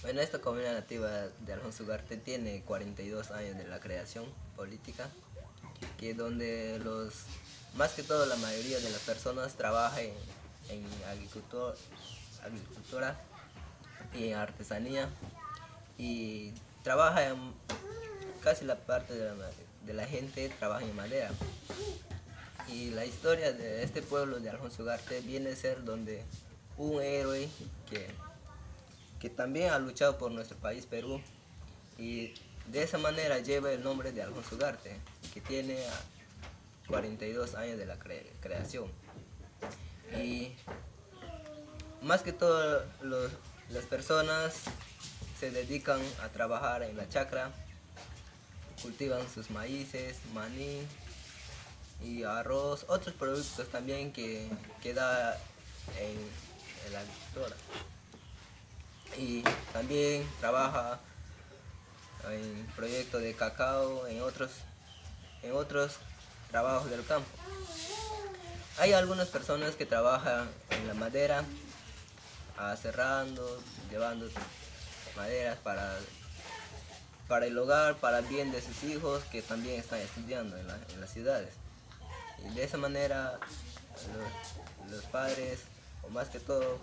Bueno, esta comunidad nativa de Alfonso Ugarte tiene 42 años de la creación política, que donde los, más que todo la mayoría de las personas trabajan en, agricultura y artesanía y trabaja casi la parte de la, de la, gente trabaja en madera. Y la historia de este pueblo de Alfonso Ugarte viene a ser donde un héroe que que también ha luchado por nuestro país Perú y de esa manera lleva el nombre de Alfonso Ugarte, que tiene 42 años de la creación. Y más que todo las personas se dedican a trabajar en la chacra, cultivan sus maíces, maní y arroz, otros productos también que, que da en, en la agricultura y también trabaja en proyectos de cacao, en otros, en otros trabajos del campo. Hay algunas personas que trabajan en la madera, cerrando, llevando maderas para, para el hogar, para el bien de sus hijos que también están estudiando en, las ciudades. Y de esa manera los padres, o más que todo,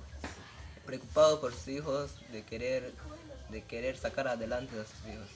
preocupado por sus hijos, de querer, de querer sacar adelante a sus hijos.